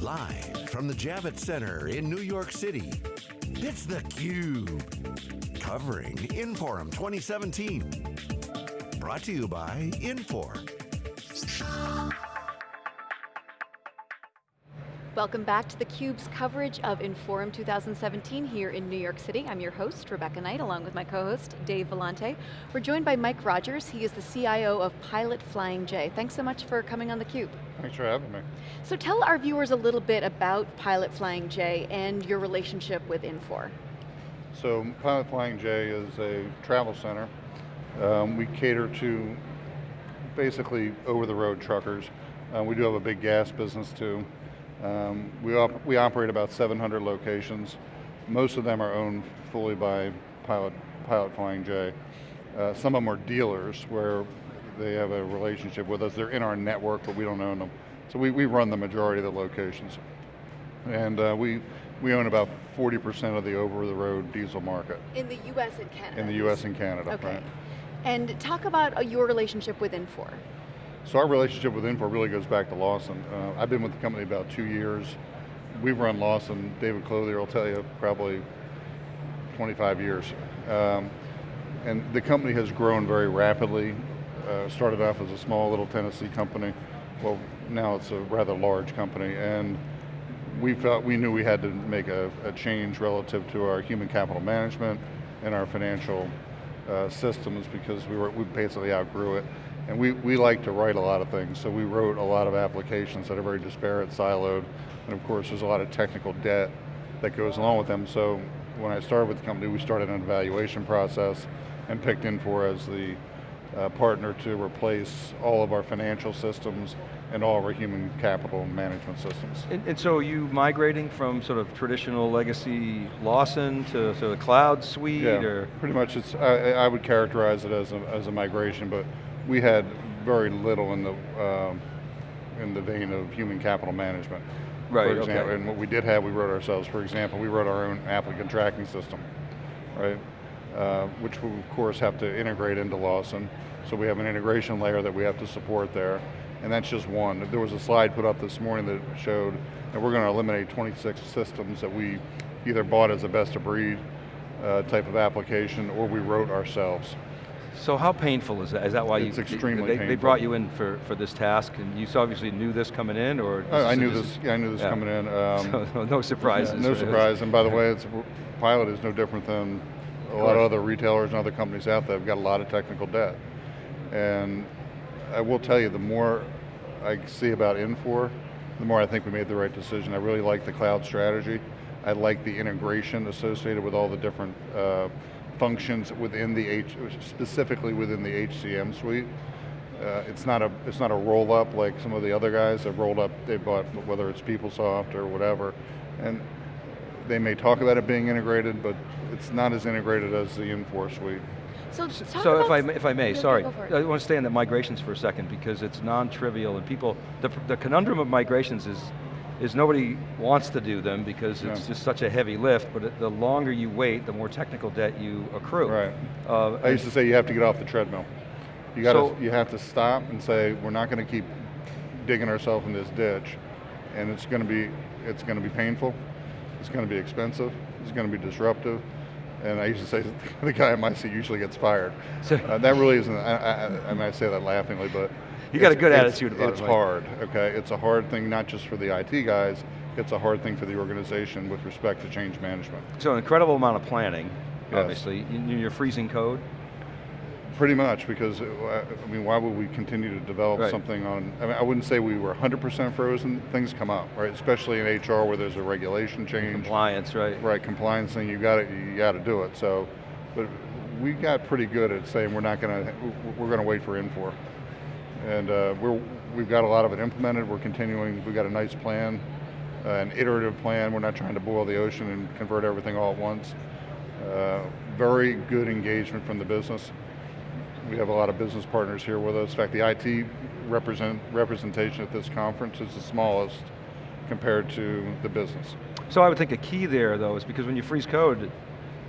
Live from the Javits Center in New York City, it's theCUBE. Covering Inforum 2017. Brought to you by Infor. Welcome back to theCUBE's coverage of Inforum 2017 here in New York City. I'm your host, Rebecca Knight, along with my co-host, Dave Vellante. We're joined by Mike Rogers. He is the CIO of Pilot Flying J. Thanks so much for coming on theCUBE. Thanks for having me. So tell our viewers a little bit about Pilot Flying J and your relationship with Infor. So Pilot Flying J is a travel center. Um, we cater to basically over-the-road truckers. Uh, we do have a big gas business too. Um, we, op we operate about 700 locations. Most of them are owned fully by Pilot, Pilot Flying J. Uh, some of them are dealers where they have a relationship with us. They're in our network, but we don't own them. So we, we run the majority of the locations. And uh, we, we own about 40% of the over-the-road diesel market. In the US and Canada? In the US and Canada, okay. right. And talk about uh, your relationship with Infor. So our relationship with Infor really goes back to Lawson. Uh, I've been with the company about two years. We've run Lawson, David Clothier will tell you, probably 25 years. Um, and the company has grown very rapidly. Uh, started off as a small little Tennessee company. Well, now it's a rather large company. And we felt, we knew we had to make a, a change relative to our human capital management and our financial uh, systems because we, were, we basically outgrew it. And we, we like to write a lot of things, so we wrote a lot of applications that are very disparate, siloed, and of course there's a lot of technical debt that goes along with them. So when I started with the company, we started an evaluation process and picked Infor as the uh, partner to replace all of our financial systems and all of our human capital management systems. And, and so are you migrating from sort of traditional legacy Lawson to sort of cloud suite? Yeah, or? pretty much it's, I, I would characterize it as a, as a migration, but we had very little in the um, in the vein of human capital management. Right, for example, okay. And what we did have, we wrote ourselves. For example, we wrote our own applicant tracking system, right? Uh, which we of course have to integrate into Lawson. So we have an integration layer that we have to support there, and that's just one. There was a slide put up this morning that showed that we're going to eliminate 26 systems that we either bought as a best of breed uh, type of application or we wrote ourselves. So how painful is that? Is that why It's you, extremely they, painful. they brought you in for, for this task and you obviously knew this coming in or? I, I knew this. Yeah, I knew this yeah. coming in. Um, So, no surprises. no right? surprise. And by the way, it's, Pilot is no different than a lot of other retailers and other companies out there. have got a lot of technical debt, and I will tell you, the more I see about Infor, the more I think we made the right decision. I really like the cloud strategy. I like the integration associated with all the different uh, functions within the H, specifically within the HCM suite. Uh, it's not a it's not a roll up like some of the other guys have rolled up. They bought whether it's PeopleSoft or whatever, and they may talk about it being integrated, but it's not as integrated as the Infor suite. So, talk So if I, may- if I may, sorry, go for it. I want to stay on the migrations for a second because it's non-trivial and people, the, the conundrum of migrations is, is nobody wants to do them because it's Yeah. just such a heavy lift, but it- the longer you wait, the more technical debt you accrue. Right. Uh, I used to say you have to get off the treadmill. You gotta, So- you have to stop and say we're not going to keep digging ourselves in this ditch, and it's going to be it's going to be painful, it's going to be expensive, it's going to be disruptive, and I used to say the guy in my seat usually gets fired. So- Uh, that really isn't. I, I, I mean, I say that laughingly, but You got a good attitude about it, It's hard. Okay, it's a hard thing not just for the IT guys. It's a hard thing for the organization with respect to change management. So an incredible amount of planning, Yes. obviously. You- You're freezing code. Pretty much, because, uh, I mean, why would we continue to develop Right. something on, I mean, I wouldn't say we were 100% frozen, things come up, right? Especially in HR where there's a regulation change. Compliance, right? Right, compliance thing, you got to you got to do it. So, but we got pretty good at saying we're not going to, we're going to wait for Infor. And uh, we're, we've got a lot of it implemented, we're continuing, we've got a nice plan, uh, an iterative plan, we're not trying to boil the ocean and convert everything all at once. Uh, very good engagement from the business. We have a lot of business partners here with us. In fact, the IT represent, representation at this conference is the smallest compared to the business. So I would think a key there though is because when you freeze code, it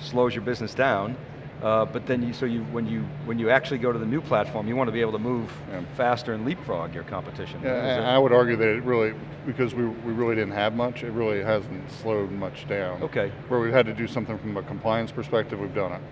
slows your business down, Uh, but then you, so you, when you, when you actually go to the new platform, you want to be able to move Yeah. faster and leapfrog your competition. Yeah, and I would argue that it really, because we, we really didn't have much, it really hasn't slowed much down. Okay. Where we've had to do something from a compliance perspective, we've done it.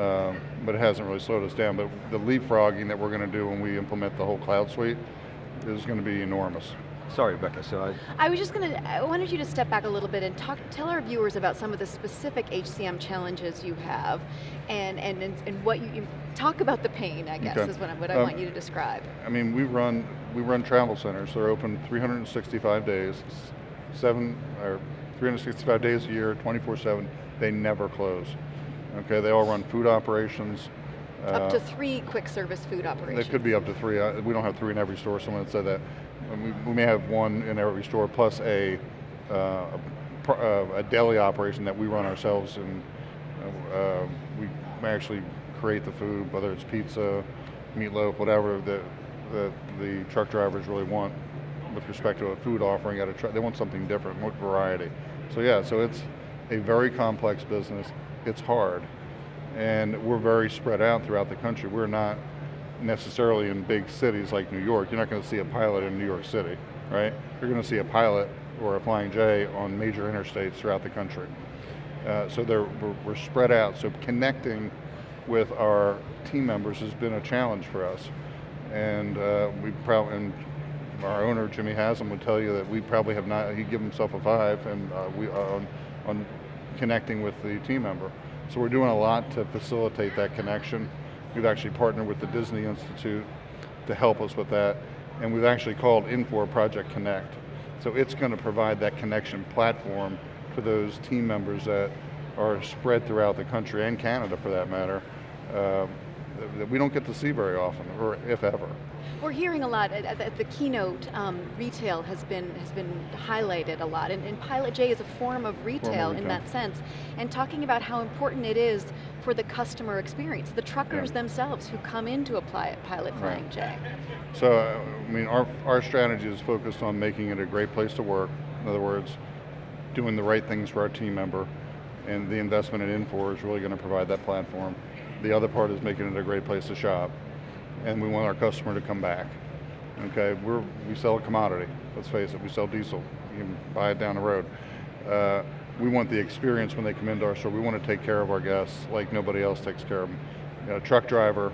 Um, but it hasn't really slowed us down. But the leapfrogging that we're going to do when we implement the whole cloud suite is going to be enormous. Sorry, Rebecca, so I, I was just going to, I wanted you to step back a little bit and talk, tell our viewers about some of the specific HCM challenges you have and, and, and, and what you, talk about the pain, I guess, Okay. is what, I, what I Um, want you to describe. I mean, we run we run travel centers. They're open 365 days, seven or 365 days a year, 24/7. They never close. Okay, they all run food operations. Up uh, to three quick service food operations. There could be up to three. We don't have three in every store. Someone said that. We, we may have one in every store plus a, uh, a, uh, a deli operation that we run ourselves and uh, we actually create the food, whether it's pizza, meatloaf, whatever that, the, the truck drivers really want with respect to a food offering at a truck. They want something different, more variety. So yeah, so it's a very complex business. It's hard and we're very spread out throughout the country. We're not necessarily in big cities like New York. You're not going to see a pilot in New York City, right? You're going to see a pilot or a Flying J on major interstates throughout the country. Uh, so they're, we're, spread out. So connecting with our team members has been a challenge for us. And uh, we probably, and our owner Jimmy Haslam would tell you that we probably have not. He'd give himself a five, and uh, we uh, on, on connecting with the team member. So we're doing a lot to facilitate that connection. We've actually partnered with the Disney Institute to help us with that, and we've actually called Infor Project Connect. So it's going to provide that connection platform for those team members that are spread throughout the country and Canada, for that matter, uh, that- we don't get to see very often, or if ever. We're hearing a lot at, at- at the keynote. Um, retail has been has been highlighted a lot, and, and Pilot J is a form of retail in retail. that sense. And talking about how important it is for the customer experience, the truckers Yeah. themselves who come in to apply pli- Pilot Right. Flying J. So, uh, I mean, our, our strategy is focused on making it a great place to work. In other words, doing the right things for our team member, and the investment in Infor is really going to provide that platform. The other part is making it a great place to shop, and we want our customer to come back. Okay, we're, we sell a commodity, let's face it, we sell diesel, you can buy it down the road. Uh, we want the experience when they come into our store, we want to take care of our guests like nobody else takes care of them. You know, truck driver,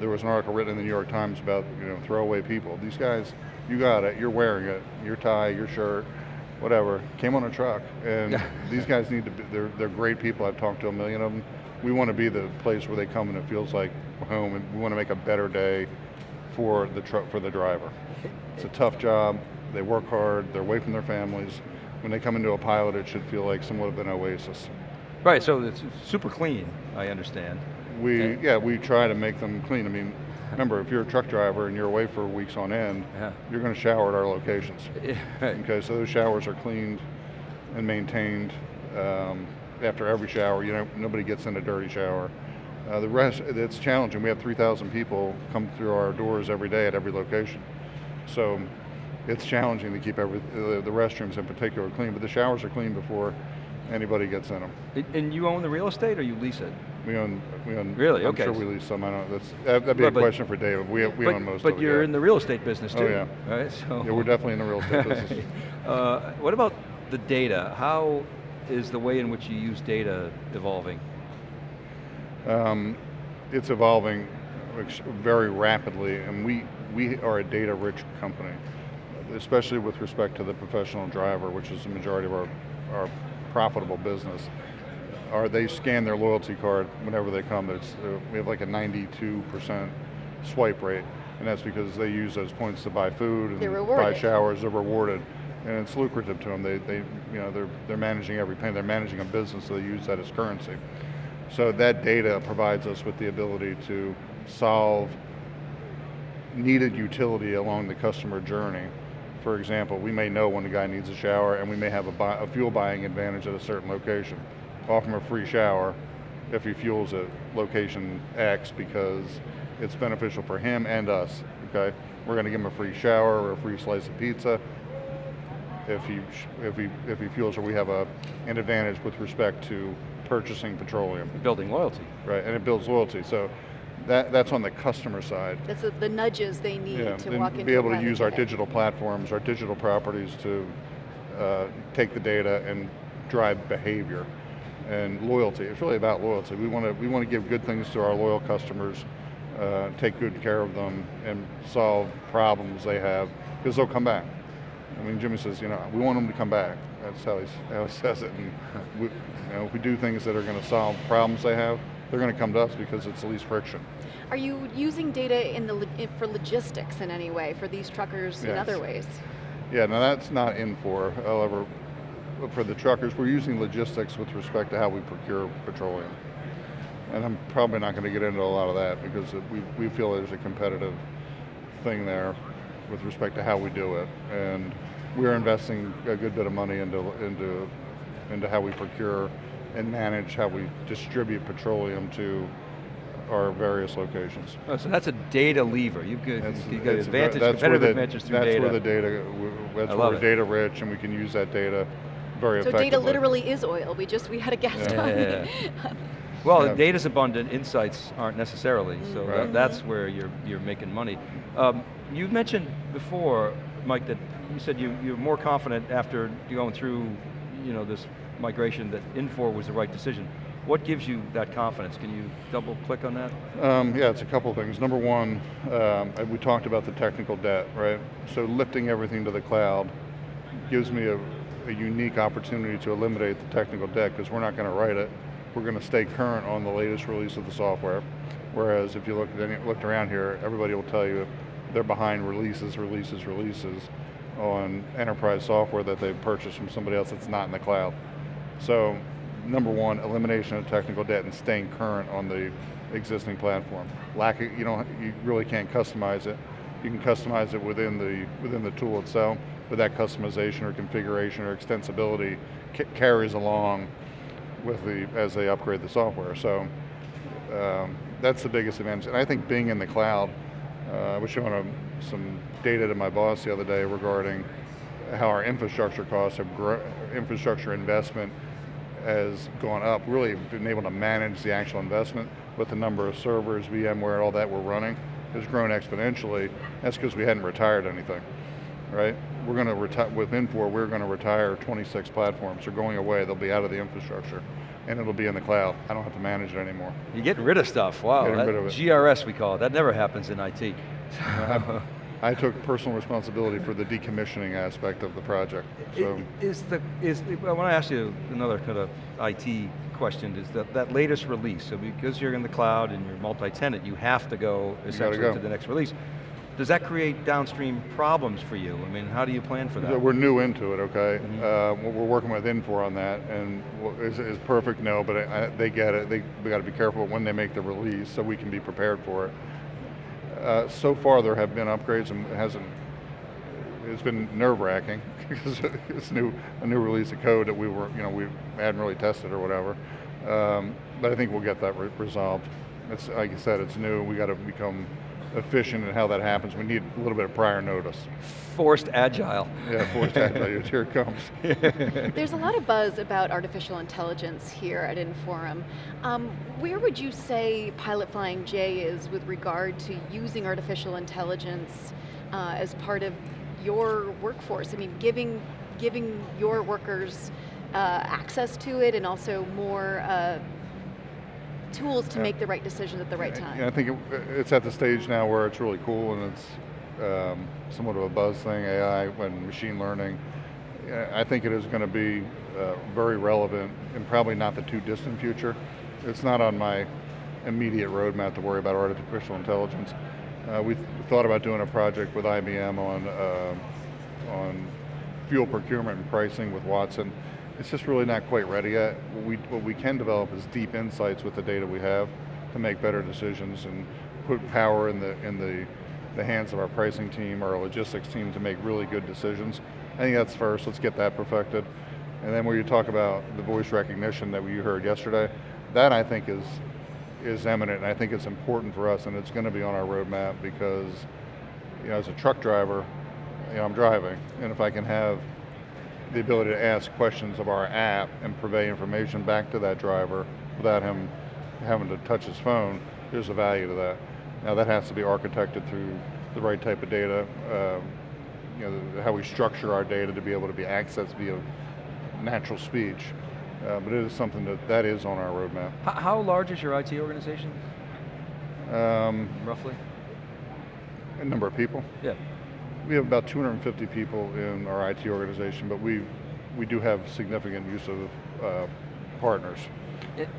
there was an article written in the New York Times about you know throwaway people. These guys, you got it, you're wearing it, your tie, your shirt, whatever, came on a truck, and these guys need to be. They're they're great people. I've talked to a million of them. We want to be the place where they come and it feels like home, and we want to make a better day for the truck for the driver. It's a tough job. They work hard. They're away from their families. When they come into a pilot, it should feel like somewhat of an oasis. right, so it's super clean, I understand. We, Okay. yeah, we try to make them clean. I mean, remember, if you're a truck driver and you're away for weeks on end, Yeah. you're going to shower at our locations. Right. Okay, so those showers are cleaned and maintained um, after every shower. You know, nobody gets in a dirty shower. Uh, the rest, it's challenging. We have 3,000 people come through our doors every day at every location. So it's challenging to keep every, the, the restrooms in particular clean, but the showers are clean before anybody gets in them. And- you own the real estate or you lease it? We own, we own. Really? I'm Okay. sure we lease some. I don't. That's that- that'd be But- a question for David. We we but, own most but of it. But you're yeah. in the real estate business too. Oh, yeah. right? So Yeah, we're definitely in the real estate business. uh, what about the data? How is the way in which you use data evolving? Um, it's evolving very rapidly, and we we are a data-rich company, especially with respect to the professional driver, which is the majority of our our profitable business. Are they scan their loyalty card whenever they come? It's uh, we have like a 92% swipe rate, and that's because they use those points to buy food and buy showers. They're rewarded, and it's lucrative to them. They they you know they're they're managing every penny. They're managing a business, so they use that as currency. So that data provides us with the ability to solve needed utility along the customer journey. For example, we may know when a guy needs a shower and we may have a, buy, a fuel buying advantage at a certain location. Offer him a free shower if he fuels at location X because it's beneficial for him and us, okay? We're gonna give him a free shower or a free slice of pizza if he, if he, if he fuels or we have a, an advantage with respect to purchasing petroleum, Building loyalty. right? And it builds loyalty. So that, that's on the customer side. That's the, the nudges they need Yeah, to walk into be able to use our digital platforms, our digital properties to uh, take the data and drive behavior and loyalty. It's really about loyalty. We want to we want to give good things to our loyal customers, uh, take good care of them, and solve problems they have because they'll come back. I mean, Jimmy says, you know, we want them to come back. That's how he, how he says it. And we, you know, if we do things that are going to solve problems they have, they're going to come to us because it's the least friction. Are you using data in the for logistics in any way for these truckers in other ways? Yeah, no, that's not in for. However, for the truckers, we're using logistics with respect to how we procure petroleum. And I'm probably not going to get into a lot of that because we, we feel there's a competitive thing there with respect to how we do it. And we're investing a good bit of money into, into, into how we procure and manage how we distribute petroleum to our various locations. Oh, so that's a data lever. You've got, That's- you've got it's advantage, ver- that's where competitive the- advantages through that's data. where the data, that's I where we're it. data rich and we can use that data very So effectively. data literally is oil. We just we had a guest Yeah. on. Yeah. Well, Yeah. data's abundant, insights aren't necessarily, so Right. that, that's where you're, you're making money. Um, you mentioned before, Mike, that you said you, you're more confident after going through you know, this migration that Infor was the right decision. What gives you that confidence? Can you double click on that? Um, yeah, it's a couple things. Number one, um, we talked about the technical debt, right? So lifting everything to the cloud gives me a, a unique opportunity to eliminate the technical debt because we're not going to write it. We're going to stay current on the latest release of the software. Whereas if you look any, looked around here, everybody will tell you they're behind releases, releases, releases on enterprise software that they've purchased from somebody else that's not in the cloud. So number one, elimination of technical debt and staying current on the existing platform. Lack of, you don't, you really can't customize it. You can customize it within the within the tool itself, but that customization or configuration or extensibility carries along with the as they upgrade the software. So um, that's the biggest advantage. And I think being in the cloud, uh, I was showing a, some data to my boss the other day regarding how our infrastructure costs have infrastructure investment has gone up, really been able to manage the actual investment, with the number of servers, VMware, all that we're running has grown exponentially. That's because we hadn't retired anything, right? We're going to retire, with Infor, we're going to retire 26 platforms. They're going away, they'll be out of the infrastructure, and it'll be in the cloud. I don't have to manage it anymore. You're getting rid of stuff, wow. Getting rid of it. GRS we call it, that never happens in IT. I took personal responsibility for the decommissioning aspect of the project, so. I- Is the, is, I want to ask you another kind of IT question, is that, that latest release, so because you're in the cloud and you're multi-tenant, you have to go essentially go. to the next release. Does that create downstream problems for you? I mean, how do you plan for that? We're new into it, okay? Mhm. Uh, we're working with Infor on that, and is, is perfect? No, but I, I, they get it. They, we got to be careful when they make the release so we can be prepared for it. Uh, so far, there have been upgrades, and it hasn't. It's been nerve-wracking because it's new, a new release of code that we were, you know, we hadn't really tested or whatever. Um, but I think we'll get that re resolved. It's like you said, it's new. We got to become efficient in how that happens. We need a little bit of prior notice. Forced agile. Yeah, forced agile, here it comes. There's a lot of buzz about artificial intelligence here at Inforum. Um, where would you say Pilot Flying J is with regard to using artificial intelligence uh, as part of your workforce? I mean, giving, giving your workers uh, access to it and also more uh, tools to Yeah. make the right decisions at the right time. I think it, it's at the stage now where it's really cool and it's um, somewhat of a buzz thing, AI and machine learning. I think it is going to be uh, very relevant and probably not the too distant future. It's not on my immediate roadmap to worry about artificial intelligence. Uh, we th thought about doing a project with IBM on uh, on fuel procurement and pricing with Watson. It's just really not quite ready yet. What we, what we can develop is deep insights with the data we have to make better decisions and put power in the, in the, the hands of our pricing team, or our logistics team to make really good decisions. I think that's first, let's get that perfected. And then where you talk about the voice recognition that you heard yesterday, that I think is, is eminent and I think it's important for us and it's going to be on our roadmap because you know, as a truck driver, you know, I'm driving and if I can have the ability to ask questions of our app and purvey information back to that driver without him having to touch his phone, there's a value to that. Now that has to be architected through the right type of data, um, you know, how we structure our data to be able to be accessed via natural speech. Uh, but it is something that, that is on our roadmap. How, how large is your IT organization, Um, roughly? a number of people. Yeah. We have about 250 people in our IT organization, but we, we do have significant use of uh, partners.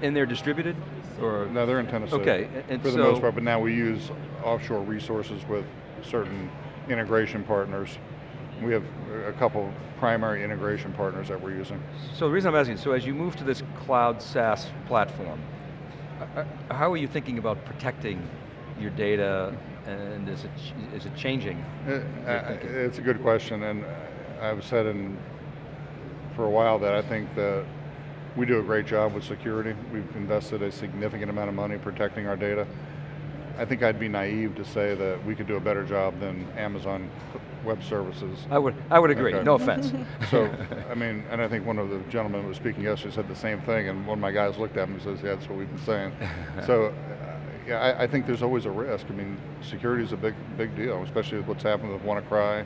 And they're distributed, or? Now they're in Tennessee. Okay, and For the so- most part, but now we use offshore resources with certain integration partners. We have a couple primary integration partners that we're using. So the reason I'm asking, so as you move to this cloud SaaS platform, uh, uh, how are you thinking about protecting your data and is it, is it changing? Uh, uh, It's a good question, and I've said in, for a while that I think that we do a great job with security. We've invested a significant amount of money protecting our data. I think I'd be naive to say that we could do a better job than Amazon Web Services. I would, I would agree, Okay. no offense. So, I mean, and I think one of the gentlemen who was speaking yesterday said the same thing, and one of my guys looked at me and says, yeah, that's what we've been saying. so, uh, yeah, I, I think there's always a risk. I mean, security is a big, big deal, especially with what's happened with WannaCry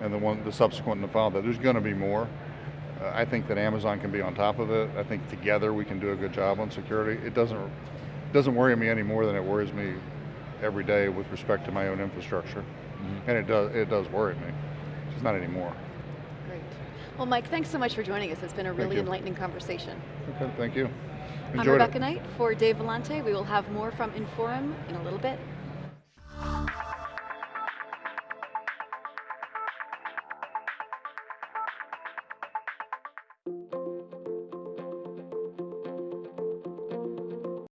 and the one, the subsequent and the follow that. There's going to be more. Uh, I think that Amazon can be on top of it. I think together we can do a good job on security. It doesn't, doesn't worry me any more than it worries me every day with respect to my own infrastructure. And it does, it does worry me. Just not anymore. Well, Mike, thanks so much for joining us. It's been a really enlightening conversation. Okay, thank you. I'm Enjoyed it. Rebecca Knight for Dave Vellante. We will have more from Inforum in a little bit.